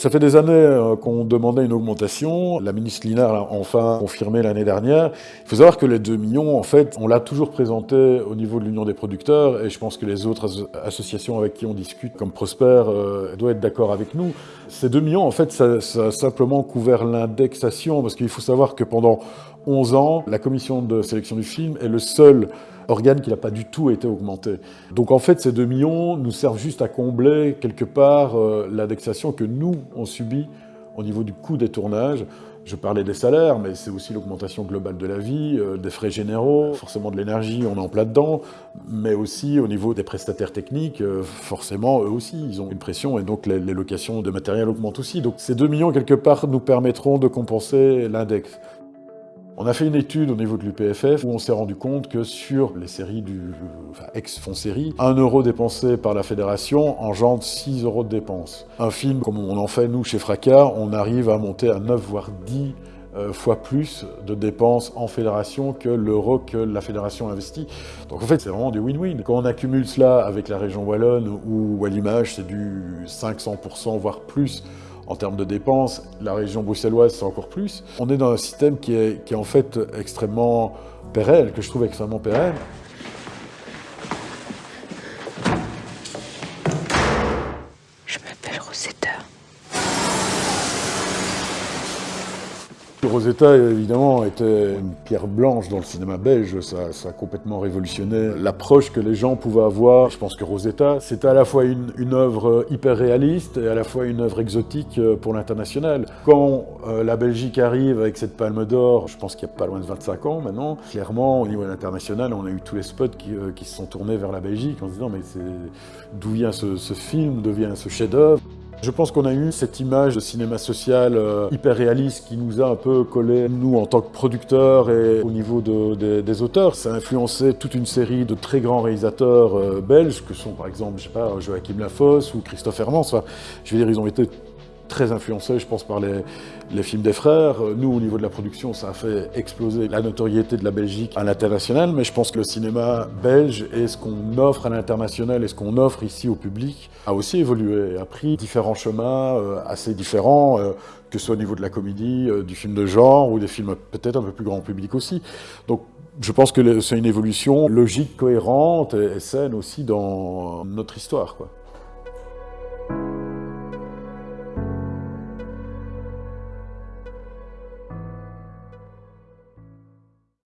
Ça fait des années euh, qu'on demandait une augmentation. La ministre Linard l'a enfin confirmé l'année dernière. Il faut savoir que les 2 millions, en fait, on l'a toujours présenté au niveau de l'Union des producteurs et je pense que les autres associations avec qui on discute, comme Prosper, euh, doivent être d'accord avec nous. Ces 2 millions, en fait, ça, ça a simplement couvert l'indexation parce qu'il faut savoir que pendant 11 ans, la commission de sélection du film est le seul organe qui n'a pas du tout été augmenté. Donc en fait, ces 2 millions nous servent juste à combler quelque part euh, l'indexation que nous, on subit au niveau du coût des tournages. Je parlais des salaires, mais c'est aussi l'augmentation globale de la vie, euh, des frais généraux, forcément de l'énergie, on est en plein dedans, mais aussi au niveau des prestataires techniques, euh, forcément, eux aussi, ils ont une pression, et donc les, les locations de matériel augmentent aussi. Donc ces 2 millions, quelque part, nous permettront de compenser l'index. On a fait une étude au niveau de l'UPFF où on s'est rendu compte que sur les séries du enfin, ex-fond série, 1 euro dépensé par la fédération engendre 6 euros de dépenses. Un film comme on en fait nous chez Fracas, on arrive à monter à 9 voire 10 euh, fois plus de dépenses en fédération que l'euro que la fédération investit. Donc en fait, c'est vraiment du win-win. Quand on accumule cela avec la région Wallonne ou à l'image, c'est du 500% voire plus en termes de dépenses, la région bruxelloise, c'est encore plus. On est dans un système qui est, qui est en fait extrêmement pérenne, que je trouve extrêmement pérenne. Rosetta, évidemment, était une pierre blanche dans le cinéma belge. Ça, a complètement révolutionné l'approche que les gens pouvaient avoir. Je pense que Rosetta, c'était à la fois une, œuvre hyper réaliste et à la fois une œuvre exotique euh, pour l'international. Quand euh, la Belgique arrive avec cette palme d'or, je pense qu'il n'y a pas loin de 25 ans maintenant, clairement, au niveau international, on a eu tous les spots qui, euh, se sont tournés vers la Belgique en se disant mais d'où vient ce, ce film, d'où vient ce chef-d'œuvre? Je pense qu'on a eu cette image de cinéma social euh, hyper réaliste qui nous a un peu collé, nous, en tant que producteurs et au niveau des auteurs. Ça a influencé toute une série de très grands réalisateurs euh, belges, que sont par exemple, je sais pas, Joachim Lafosse ou Christophe Hermans. je veux dire, ils ont été très influencé, je pense, par les, films des frères. Nous, au niveau de la production, ça a fait exploser la notoriété de la Belgique à l'international, mais je pense que le cinéma belge et ce qu'on offre à l'international et ce qu'on offre ici au public a aussi évolué, a pris différents chemins euh, assez différents, euh, que ce soit au niveau de la comédie, euh, du film de genre ou des films peut-être un peu plus grand public aussi. Donc, je pense que c'est une évolution logique, cohérente et saine aussi dans notre histoire. Quoi.